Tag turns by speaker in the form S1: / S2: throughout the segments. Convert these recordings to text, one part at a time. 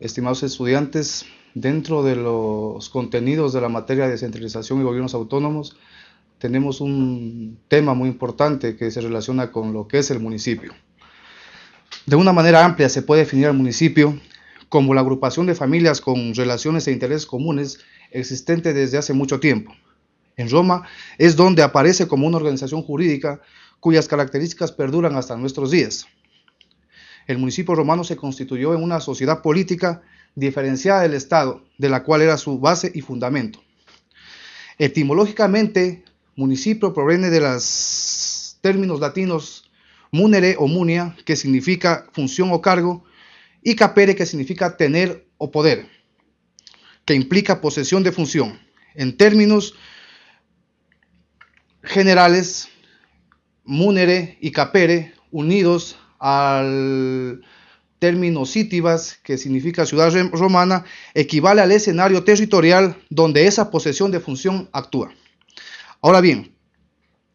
S1: estimados estudiantes, dentro de los contenidos de la materia de descentralización y gobiernos autónomos, tenemos un tema muy importante que se relaciona con lo que es el municipio. De una manera amplia se puede definir al municipio como la agrupación de familias con relaciones e intereses comunes existente desde hace mucho tiempo. En Roma es donde aparece como una organización jurídica cuyas características perduran hasta nuestros días. El municipio romano se constituyó en una sociedad política diferenciada del Estado, de la cual era su base y fundamento. Etimológicamente, municipio proviene de los términos latinos munere o munia, que significa función o cargo, y capere, que significa tener o poder, que implica posesión de función. En términos generales, munere y capere, unidos al término Citibas, que significa ciudad romana, equivale al escenario territorial donde esa posesión de función actúa. Ahora bien,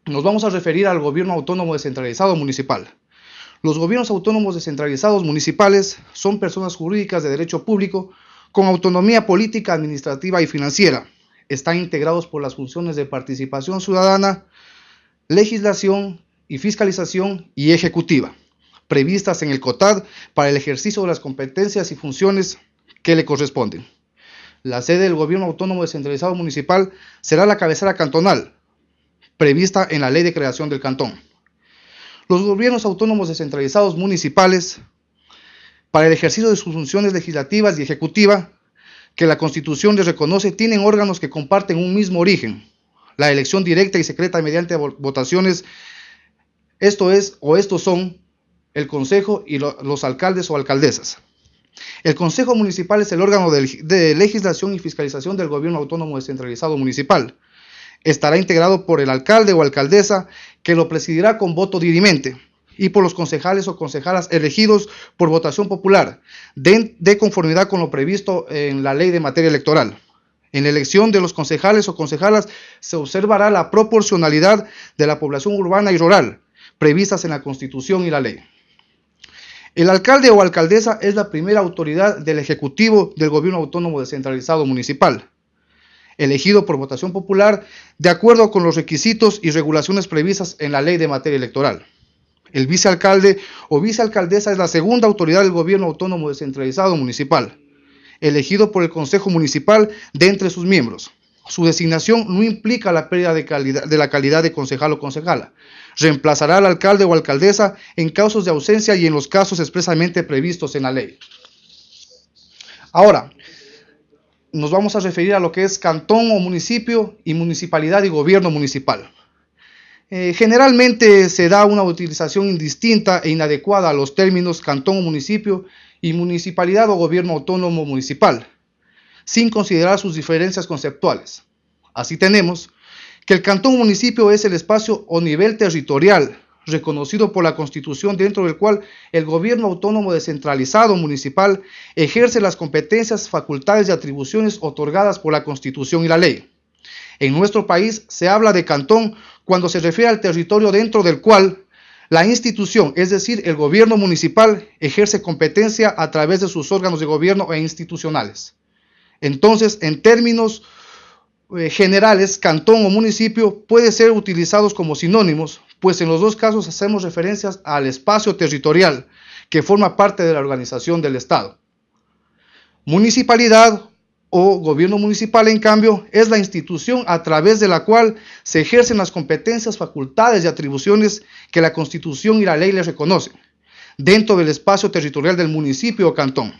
S1: nos vamos a referir al gobierno autónomo descentralizado municipal. Los gobiernos autónomos descentralizados municipales son personas jurídicas de derecho público con autonomía política, administrativa y financiera. Están integrados por las funciones de participación ciudadana, legislación y fiscalización y ejecutiva previstas en el COTAD para el ejercicio de las competencias y funciones que le corresponden. La sede del Gobierno Autónomo Descentralizado Municipal será la cabecera cantonal, prevista en la Ley de Creación del Cantón. Los gobiernos autónomos descentralizados municipales, para el ejercicio de sus funciones legislativas y ejecutivas, que la Constitución les reconoce, tienen órganos que comparten un mismo origen, la elección directa y secreta mediante votaciones, esto es o estos son el Consejo y los alcaldes o alcaldesas. El Consejo Municipal es el órgano de, legislación y fiscalización del gobierno autónomo descentralizado municipal. Estará integrado por el alcalde o alcaldesa que lo presidirá con voto dirimente y por los concejales o concejalas elegidos por votación popular, de, de, conformidad con lo previsto en la ley de materia electoral. En la elección de los concejales o concejalas se observará la proporcionalidad de la población urbana y rural, previstas en la Constitución y la ley. El alcalde o alcaldesa es la primera autoridad del Ejecutivo del Gobierno Autónomo Descentralizado Municipal, elegido por votación popular de acuerdo con los requisitos y regulaciones previstas en la ley de materia electoral. El vicealcalde o vicealcaldesa es la segunda autoridad del Gobierno Autónomo Descentralizado Municipal, elegido por el Consejo Municipal de entre sus miembros. Su designación no implica la pérdida de, la calidad de concejal o concejala. Reemplazará al alcalde o alcaldesa en casos de ausencia y en los casos expresamente previstos en la ley. Ahora, nos vamos a referir a lo que es cantón o municipio y municipalidad y gobierno municipal. Eh, generalmente se da una utilización indistinta e inadecuada a los términos cantón o municipio y municipalidad o gobierno autónomo municipal sin considerar sus diferencias conceptuales. Así tenemos que el cantón municipio es el espacio o nivel territorial reconocido por la Constitución dentro del cual el gobierno autónomo descentralizado municipal ejerce las competencias, facultades y atribuciones otorgadas por la Constitución y la ley. En nuestro país se habla de cantón cuando se refiere al territorio dentro del cual la institución, es decir, el gobierno municipal, ejerce competencia a través de sus órganos de gobierno e institucionales. Entonces, en términos eh, generales, cantón o municipio puede ser utilizados como sinónimos, pues en los dos casos hacemos referencias al espacio territorial que forma parte de la organización del Estado. Municipalidad o gobierno municipal, en cambio, es la institución a través de la cual se ejercen las competencias, facultades y atribuciones que la Constitución y la ley les reconocen, dentro del espacio territorial del municipio o cantón.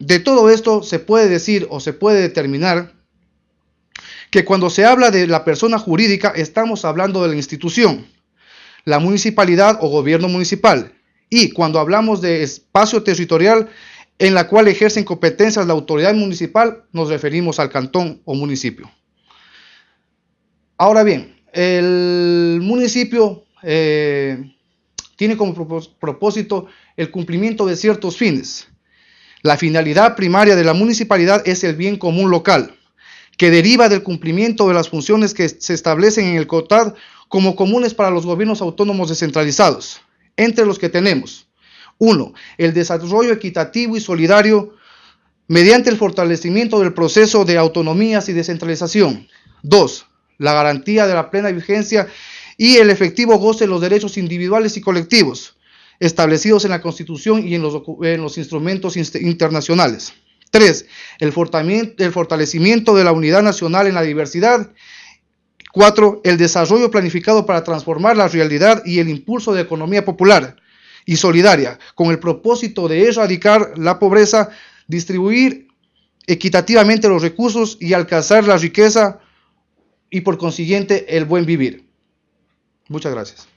S1: De todo esto se puede decir o se puede determinar que cuando se habla de la persona jurídica estamos hablando de la institución, la municipalidad o gobierno municipal. Y cuando hablamos de espacio territorial en la cual ejercen competencias la autoridad municipal, nos referimos al cantón o municipio. Ahora bien, el municipio eh, tiene como propósito el cumplimiento de ciertos fines. La finalidad primaria de la municipalidad es el bien común local, que deriva del cumplimiento de las funciones que se establecen en el COTAD como comunes para los gobiernos autónomos descentralizados, entre los que tenemos 1. El desarrollo equitativo y solidario mediante el fortalecimiento del proceso de autonomías y descentralización. 2. La garantía de la plena vigencia y el efectivo goce de los derechos individuales y colectivos establecidos en la Constitución y en los, en los instrumentos internacionales. 3. El fortalecimiento de la unidad nacional en la diversidad. 4. El desarrollo planificado para transformar la realidad y el impulso de economía popular y solidaria, con el propósito de erradicar la pobreza, distribuir equitativamente los recursos y alcanzar la riqueza y por consiguiente el buen vivir. Muchas gracias.